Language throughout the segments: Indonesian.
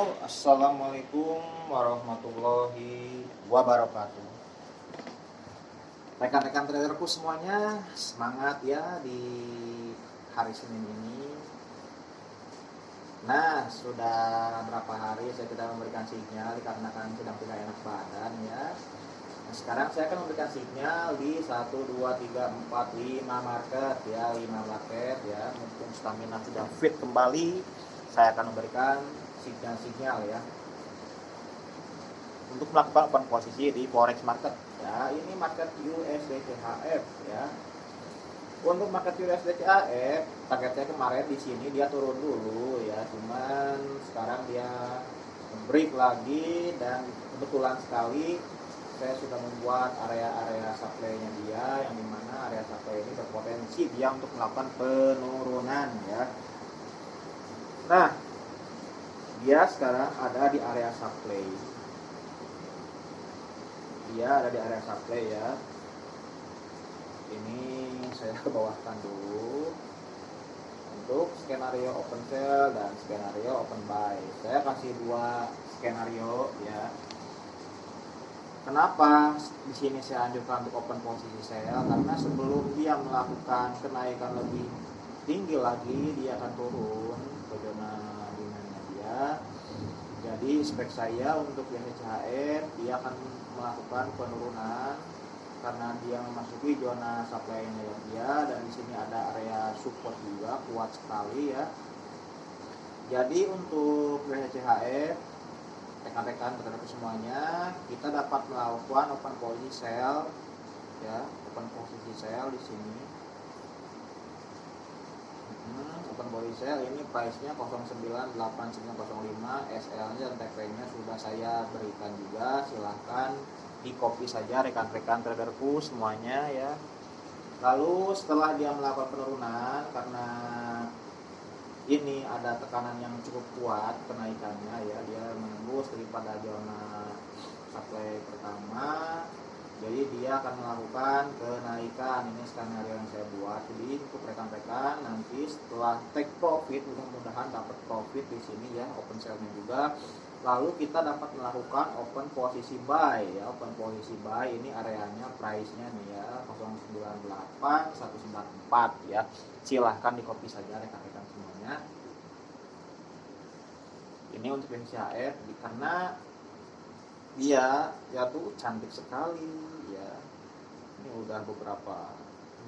Assalamualaikum warahmatullahi wabarakatuh. Rekan-rekan traderku semuanya Semangat ya di hari Senin ini. Nah sudah berapa hari saya tidak memberikan sinyal Dikarenakan sedang tidak enak badan ya. Nah, sekarang saya akan memberikan sinyal di 1, 2, 3, 4, 5 market ya 5 market ya. Mumpung stamina sudah fit kembali saya akan memberikan sinyal-sinyal ya. Untuk melakukan posisi di forex market. Ya ini market USD CHF ya. Untuk market USD CHF targetnya kemarin di sini dia turun dulu ya. Cuman sekarang dia break lagi dan kebetulan sekali saya sudah membuat area-area supply-nya dia yang di mana area supply ini berpotensi dia untuk melakukan penurunan ya. Nah dia sekarang ada di area supply. Dia ada di area supply ya. Ini saya bawahkan dulu. Untuk skenario open sell dan skenario open buy. Saya kasih dua skenario ya. Kenapa di sini saya anjurkan untuk open posisi saya? Karena sebelum dia melakukan kenaikan lebih tinggi lagi, dia akan turun. Ke zona Jadi spek saya untuk YHCHR dia akan melakukan penurunan karena dia memasuki zona supply-nya dia dan di sini ada area support juga kuat sekali ya. Jadi untuk YHCHR rekan-rekan rekan semuanya kita dapat melakukan open posisi sell ya open posisi sell di sini hmm, open posisi sell ini price nya 098905 SL nya dan TP nya sudah saya berikan juga. Silahkan di copy saja rekan-rekan traderku semuanya ya. Lalu setelah dia melakukan penurunan karena ini ada tekanan yang cukup kuat kenaikannya ya dia menembus daripada zona supply pertama jadi dia akan melakukan kenaikan ini skenario yang saya buat. Jadi untuk rekan-rekan nanti setelah take profit mudah-mudahan dapat profit di sini ya open sell-nya juga. Lalu kita dapat melakukan open posisi buy ya. Open posisi buy ini areanya price-nya nih ya 098 194 ya. Silahkan di copy saja rekan-rekan semuanya. Ini untuk NCHR karena dia ya tuh cantik sekali ya. Ini udah beberapa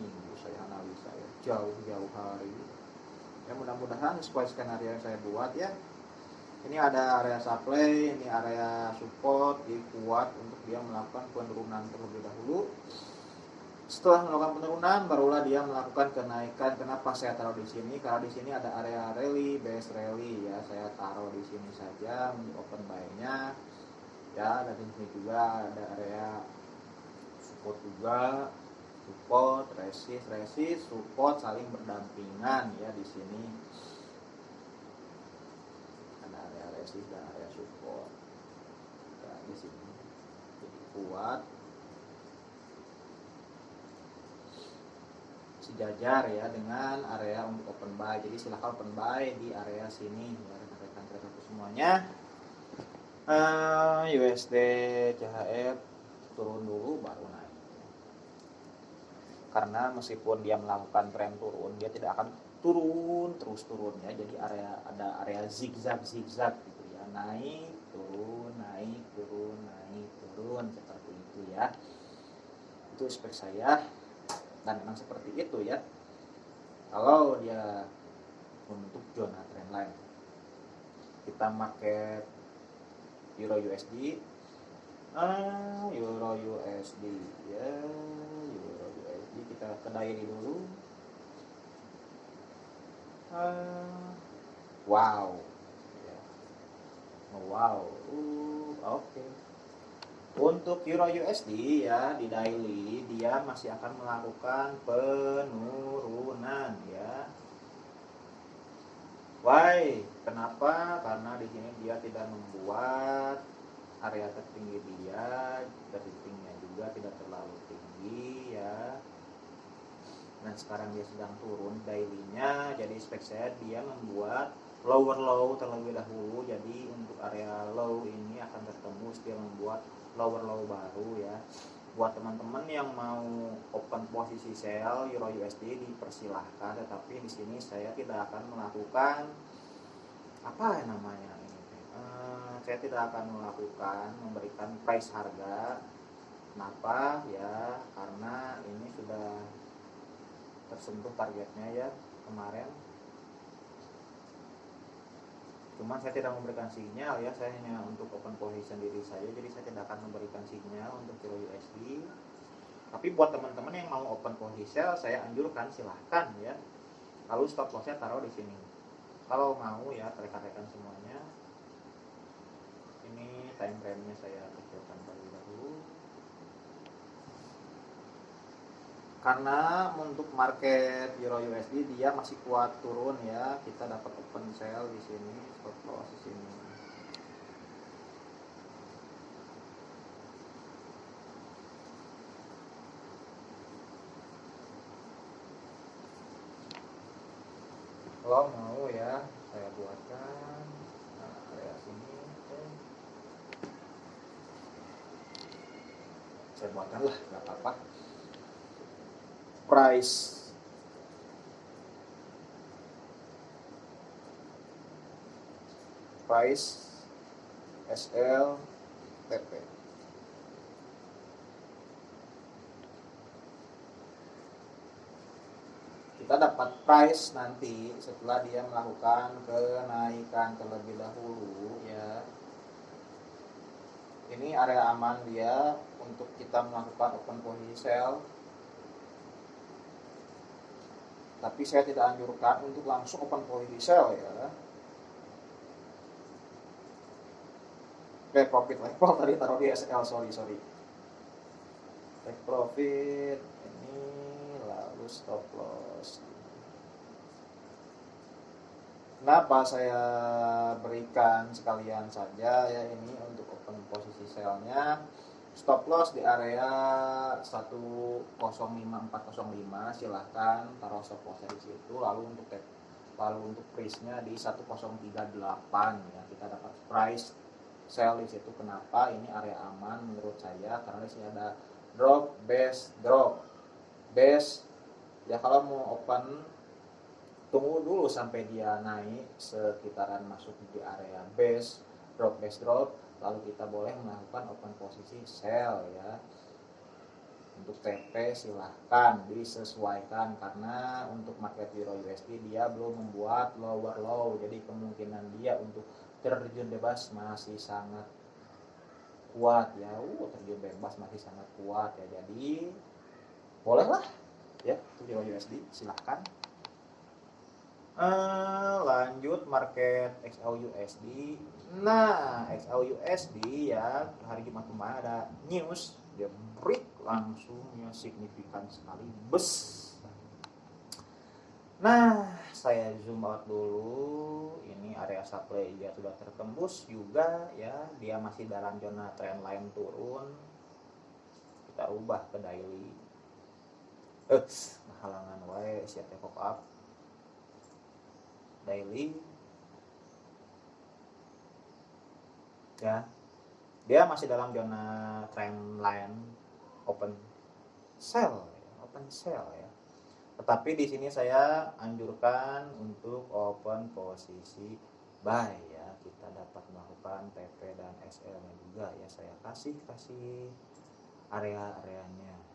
minggu saya analisa ya jauh-jauh hari. Ya mudah-mudahan sesuai skenario yang saya buat ya. Ini ada area supply ini area support jadi kuat untuk dia melakukan penurunan terlebih dahulu. Setelah melakukan penurunan barulah dia melakukan kenaikan. Kenapa saya taruh di sini? Karena di sini ada area rally base rally ya. Saya taruh di sini saja open buy nya ya di sini juga ada area support juga. Support resist resist support saling berdampingan ya di sini. Ada area resist dan area support. Ya, di sini. Jadi kuat. Sejajar ya dengan area untuk open buy. Jadi silahkan open buy di area sini. Ya rekan-rekan semuanya uh, eh, USD CHF turun dulu baru naik. Karena meskipun dia melakukan tren turun dia tidak akan turun terus turun ya. Jadi area ada area zigzag zigzag gitu ya. Naik turun naik turun naik turun seperti itu ya. Itu spek saya. Dan memang seperti itu ya. Kalau dia untuk zona trendline kita market euro USD ah euro USD ya euro USD kita kedai dulu ah, wow ya. wow uh, oke okay. Untuk Euro USD ya di daily dia masih akan melakukan penurunan ya. Why? Kenapa? Karena di sini dia tidak membuat area tertinggi dia, tertingginya juga tidak terlalu tinggi ya. Dan sekarang dia sedang turun dailynya, jadi spek saya dia membuat lower low terlebih dahulu jadi untuk area low ini akan tertembus dia membuat lower low baru ya buat teman-teman yang mau open posisi sell euro USD dipersilahkan tetapi di sini saya tidak akan melakukan apa ya namanya ini uh, saya tidak akan melakukan memberikan price harga. Kenapa? Ya karena ini sudah tersentuh targetnya ya kemarin cuman saya tidak memberikan sinyal ya saya hanya untuk open position diri saya jadi saya tidak akan memberikan sinyal untuk kilo USD tapi buat teman-teman yang mau open position saya anjurkan silahkan ya. Lalu stop lossnya taruh di sini. Kalau mau ya rekan-rekan semuanya. Ini time frame nya saya kecilkan terlebih dahulu karena untuk market Euro USD dia masih kuat turun ya. Kita dapat open sell di sini stop loss di sini. Kalau mau ya saya buatkan. Nah, area sini saya buatkan lah nggak apa-apa price. Price SL TP kita dapat price nanti setelah dia melakukan kenaikan terlebih dahulu. Ya. Ini area aman dia untuk kita melakukan open posisi sell tapi saya tidak anjurkan untuk langsung open posisi sell ya Oke, profit level tadi taruh di SL, sorry, sorry. Take profit, ini lalu stop loss. Kenapa saya berikan sekalian saja ya ini untuk open posisi sellnya stop loss di area 105405 silahkan taruh stop loss di situ lalu untuk lalu untuk price nya di 1038 ya. Kita dapat price sell di situ. Kenapa? Ini area aman menurut saya karena di sini ada drop base drop. Base ya kalau mau open tunggu dulu sampai dia naik sekitaran masuk di area base drop base drop lalu kita boleh melakukan open posisi sell ya. Untuk TP silahkan disesuaikan karena untuk market Euro USD dia belum membuat lower low. Jadi kemungkinan dia untuk terjun bebas masih sangat kuat ya. Uh terjun bebas masih sangat kuat ya. Jadi bolehlah ya Euro USD silahkan. Uh, lanjut market XAUUSD nah XAUUSD ya hari Jumat kemarin ada news dia break langsung ya signifikan sekali bes Nah, saya zoom out dulu. Ini area supply juga sudah tertembus juga ya. Dia masih dalam zona trend line turun. Kita ubah ke daily. Eh, halangan wae siap pop up. Daily. Ya. Dia masih dalam zona trend line open sell, open sell ya tetapi di sini saya anjurkan untuk open posisi buy ya. Kita dapat melakukan TP dan SL nya juga ya. Saya kasih kasih area-areanya.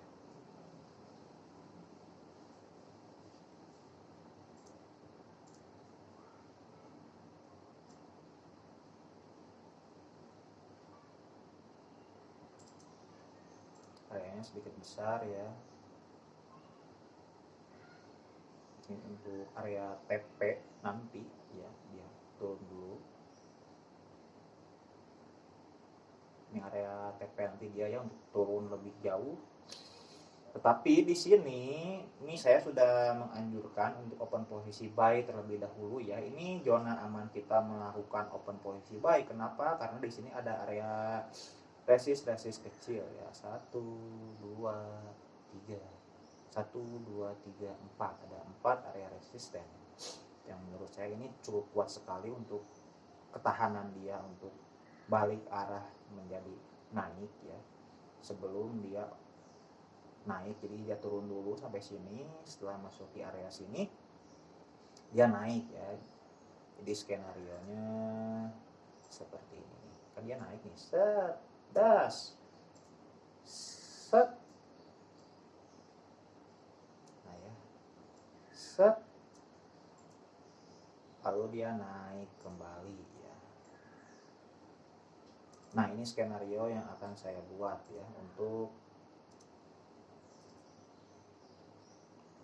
Areanya sedikit besar ya. Ini untuk area TP nanti ya dia turun dulu. Ini area TP nanti dia ya untuk turun lebih jauh. Tetapi di sini ini saya sudah menganjurkan untuk open posisi buy terlebih dahulu ya. Ini zona aman kita melakukan open posisi buy. Kenapa? Karena di sini ada area resist kecil ya. Satu dua tiga. 1 2 3 4 ada 4 area resisten. Yang menurut saya ini cukup kuat sekali untuk ketahanan dia untuk balik arah menjadi naik ya. Sebelum dia naik jadi dia turun dulu sampai sini. Setelah masuk di area sini dia naik ya. Jadi skenario nya seperti ini. Kan dia naik nih set das set. Nah ya. Set. Lalu dia naik kembali ya. Nah ini skenario yang akan saya buat ya untuk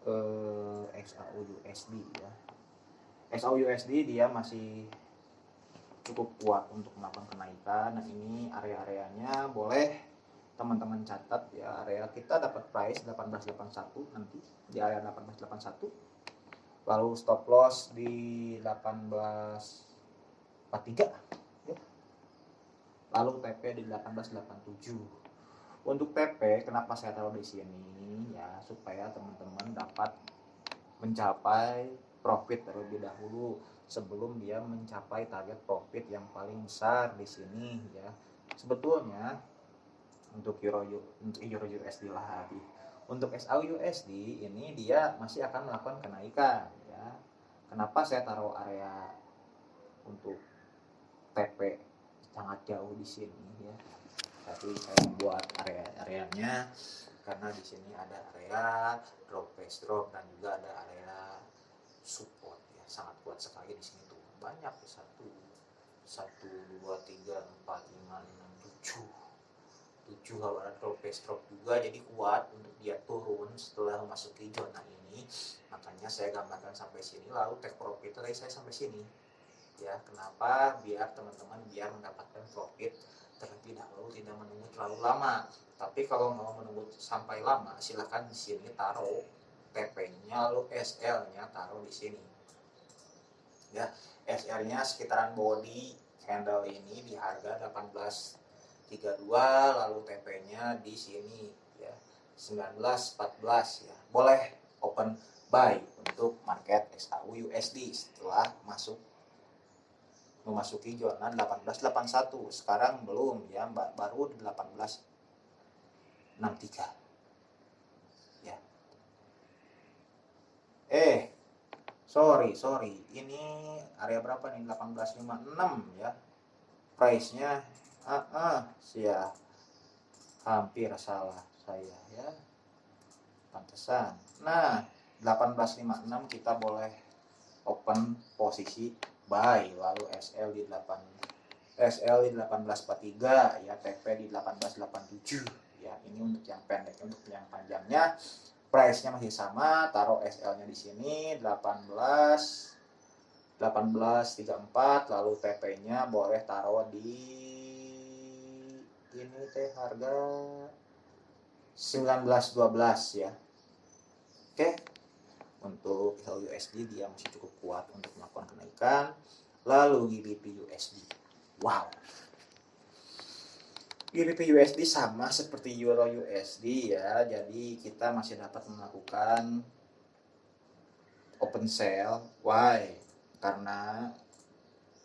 eh, XAU USD ya. XAU USD dia masih cukup kuat untuk melakukan kenaikan. Nah ini area-areanya boleh teman-teman catat ya. Area kita dapat price 1881 nanti di area 1881 lalu stop loss di 1843 ya. lalu TP di 1887 untuk TP kenapa saya taruh di sini? Ya supaya teman-teman dapat mencapai profit terlebih dahulu sebelum dia mencapai target profit yang paling besar di sini ya. Sebetulnya untuk euro untuk euro USD lagi untuk SAU USD ini dia masih akan melakukan kenaikan ya. Kenapa saya taruh area untuk TP sangat jauh di sini ya? Tapi saya membuat area-areanya karena di sini ada area drop base drop dan juga ada area support sangat kuat sekali di sini tuh. Banyak satu satu dua tiga empat lima enam tujuh. Tujuh kalau ada drop drop juga jadi kuat untuk dia turun setelah memasuki zona ini. Makanya saya gambarkan sampai sini lalu take profit tadi saya sampai sini. Ya kenapa? Biar teman-teman biar mendapatkan profit terlebih dahulu tidak menunggu terlalu lama. Tapi kalau mau menunggu sampai lama silahkan di sini taruh TP-nya lalu SL-nya taruh di sini. Ya, SR-nya sekitaran body candle ini di harga 1832 lalu TP-nya di sini ya 1914 ya. Boleh open buy untuk market XAU USD setelah masuk memasuki zona 1881 sekarang belum ya baru di 1863 eh sorry sorry. Ini area berapa nih? 1856 ya price nya ah, ah sia. Hampir salah saya ya. Pantesan. Nah 1856 kita boleh open posisi buy lalu SL di 8 SL di 1843 ya. TP di 1887 ya. Ini untuk yang pendek untuk yang panjangnya. Price-nya masih sama, taruh SL-nya di sini 18 1834 lalu TP-nya boleh taruh di ini teh harga 1912 ya. Oke. Untuk USD dia masih cukup kuat untuk melakukan kenaikan. Lalu GBP USD. Wow. GBP USD sama seperti Euro USD ya. Jadi kita masih dapat melakukan open sale. Why? Karena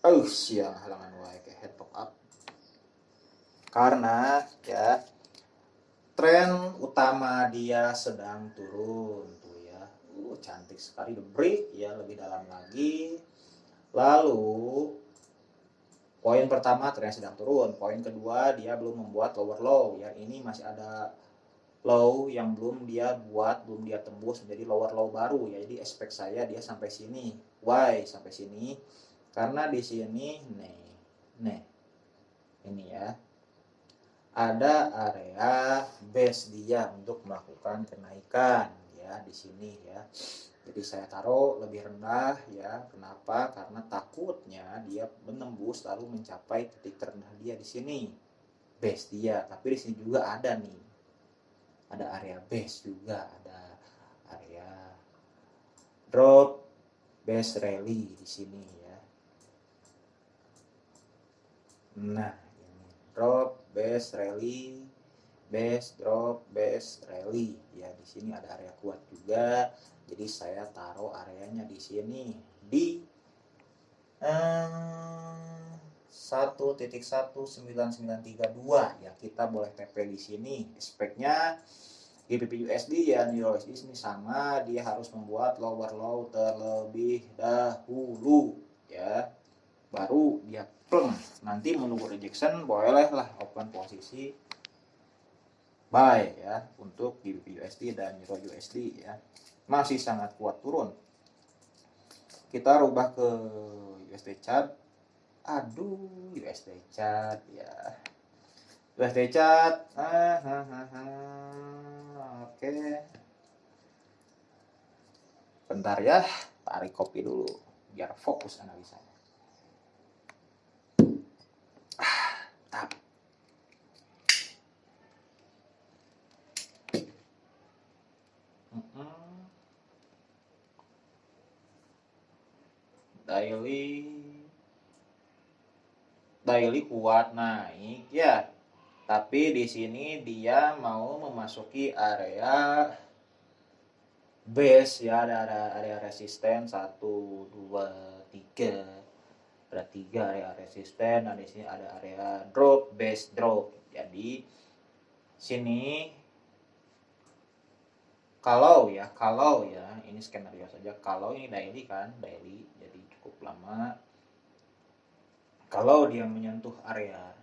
oh siang halangan why ke head pop up. Karena ya tren utama dia sedang turun tuh ya. Uh, cantik sekali the break ya lebih dalam lagi. Lalu Poin pertama tren sedang turun. Poin kedua dia belum membuat lower low ya. Ini masih ada low yang belum dia buat, belum dia tembus menjadi lower low baru ya. Jadi expect saya dia sampai sini. Why sampai sini? Karena di sini nih, nih. Ini ya. Ada area base dia untuk melakukan kenaikan ya di sini ya. Jadi saya taruh lebih rendah ya. Kenapa? Karena takutnya dia menembus lalu mencapai titik terendah dia di sini. Base dia. Tapi di sini juga ada nih. Ada area base juga, ada area drop base rally di sini ya. Nah, ini. Drop base rally base drop base rally. Ya di sini ada area kuat juga. Jadi saya taruh areanya di sini. Di eh, 1.19932 ya kita boleh TP di sini. Speknya GBP USD dan Euro USD ini sama dia harus membuat lower low terlebih dahulu ya. Baru dia pleng nanti menunggu rejection bolehlah open posisi buy ya untuk GBP USD dan Euro USD ya. Masih sangat kuat turun. Kita rubah ke USD chart. Aduh USD chart ya USD chart ah, ah, ah, ah. oke. Bentar ya tarik kopi dulu biar fokus analisanya. Ah, tap. daily. Daily kuat naik ya tapi di sini dia mau memasuki area base ya ada area, area resisten 1 2 3 ada tiga area resisten dan di sini ada area drop base drop. Jadi sini kalau ya kalau ya ini skenario saja. Kalau ini daily kan daily jadi cukup lama. Kalau dia menyentuh area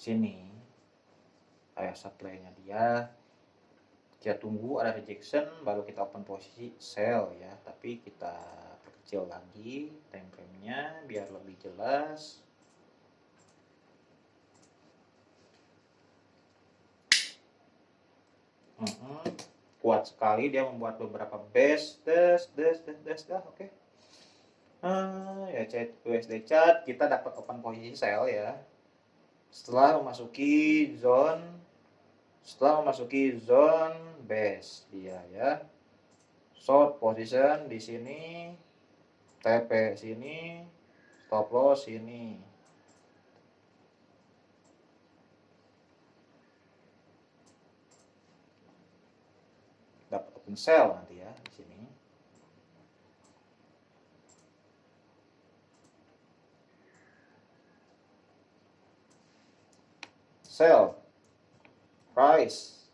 sini. Area supply-nya dia. Kita tunggu ada rejection baru kita open posisi sell ya. Tapi kita perkecil lagi time frame-nya biar lebih jelas. Mm -hmm. kuat sekali dia membuat beberapa base. Des des des des dah oke. Okay uh, ya chat USD chat. Kita dapat open posisi sell ya setelah memasuki zone setelah memasuki zone base dia ya. Short position di sini TP sini stop loss sini. Dapat open sell ya di sini sell price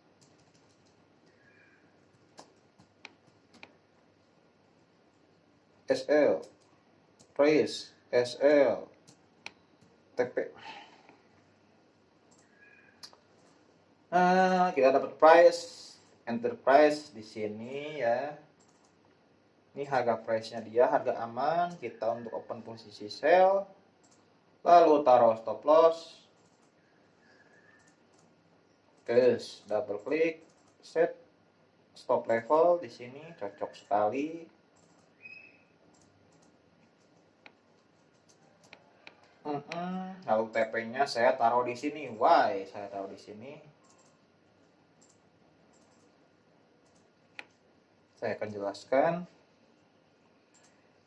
SL price SL TP nah kita dapat price enterprise di sini ya. Ini harga price nya dia harga aman. Kita untuk open posisi sell lalu taruh stop loss Terus double klik, set stop level di sini cocok sekali. Mm -mm. Lalu TP-nya saya taruh di sini. Why saya taruh di sini? Saya akan jelaskan.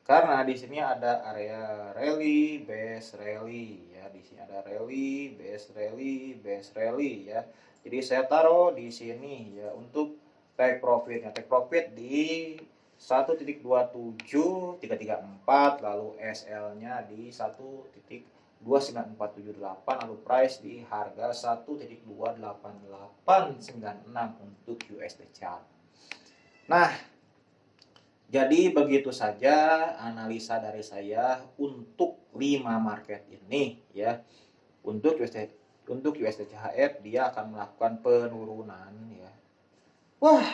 Karena di sini ada area rally, base rally ya. Di sini ada rally, base rally, base rally ya jadi saya taruh di sini ya untuk take profitnya. Take profit di 1.27334 lalu SL-nya di 1.29478 lalu price di harga 1.28896 untuk USD chart. Nah, jadi begitu saja analisa dari saya untuk 5 market ini ya. Untuk USD untuk USD CHF dia akan melakukan penurunan ya. Wah,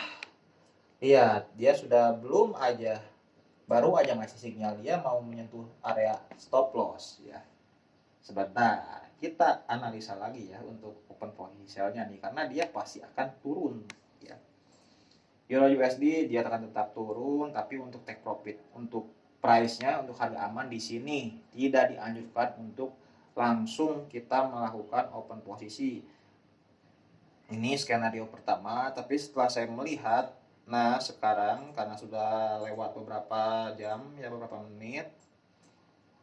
iya dia sudah belum aja baru aja ngasih sinyal dia mau menyentuh area stop loss ya. Sebentar, kita analisa lagi ya untuk open positionnya nih karena dia pasti akan turun ya. Euro USD dia akan tetap turun tapi untuk take profit untuk price-nya untuk harga aman di sini tidak dianjurkan untuk langsung kita melakukan open posisi. Ini skenario pertama tapi setelah saya melihat nah sekarang karena sudah lewat beberapa jam ya beberapa menit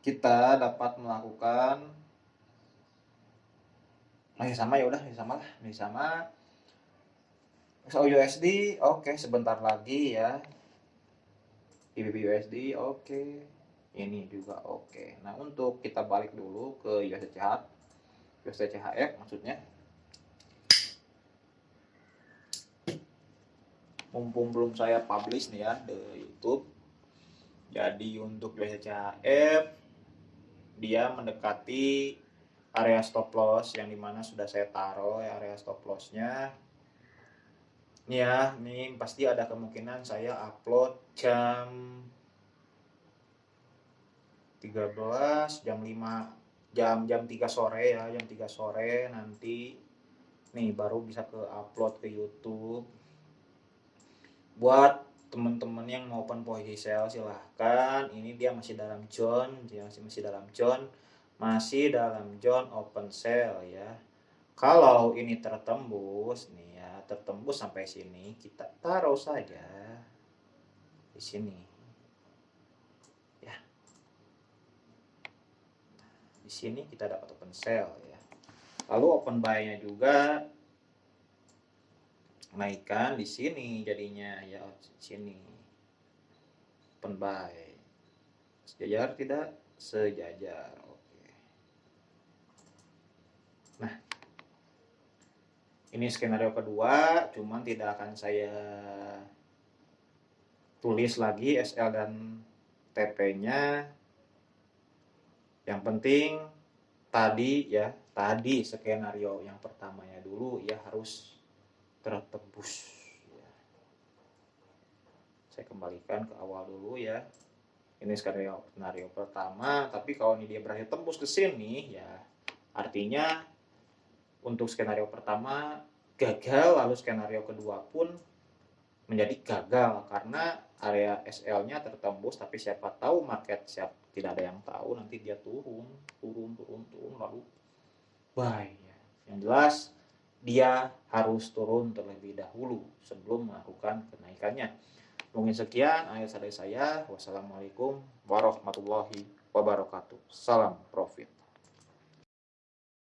kita dapat melakukan masih sama ya udah masih sama lah masih sama. So USD oke okay, sebentar lagi ya. GBP USD oke. okay. Ini juga oke. Okay. nah untuk kita balik dulu ke USD CHF USD CHF maksudnya. Mumpung belum saya publish nih ya di YouTube. Jadi untuk USD CHF dia mendekati area stop loss yang di mana sudah saya taruh ya area stop lossnya. Ini ya ini pasti ada kemungkinan saya upload jam 13 jam 5 jam jam 3 sore ya jam 3 sore nanti. Nih baru bisa ke upload ke YouTube. Buat teman-teman yang mau open posisi sell silahkan. Ini dia masih dalam zone dia masih masih dalam zone masih dalam zone open sale ya. Kalau ini tertembus nih tertembus sampai sini, kita taruh saja di sini. Ya. Di sini kita dapat open sell ya. Lalu open buy-nya juga naikkan di sini jadinya ya sini. Open buy. Sejajar tidak? Sejajar. Oke. Nah, ini skenario kedua cuman tidak akan saya tulis lagi SL dan TP nya yang penting tadi ya tadi skenario yang pertamanya dulu ya harus tertebus ya. saya kembalikan ke awal dulu ya ini skenario skenario pertama tapi kalau ini dia berhasil tembus ke sini ya artinya untuk skenario pertama gagal, lalu skenario kedua pun menjadi gagal karena area SL-nya tertembus tapi siapa tahu market siap tidak ada yang tahu nanti dia turun turun turun turun lalu ya. yang jelas dia harus turun terlebih dahulu sebelum melakukan kenaikannya. Mungkin sekian ayat dari saya. Wassalamualaikum warahmatullahi wabarakatuh. Salam pro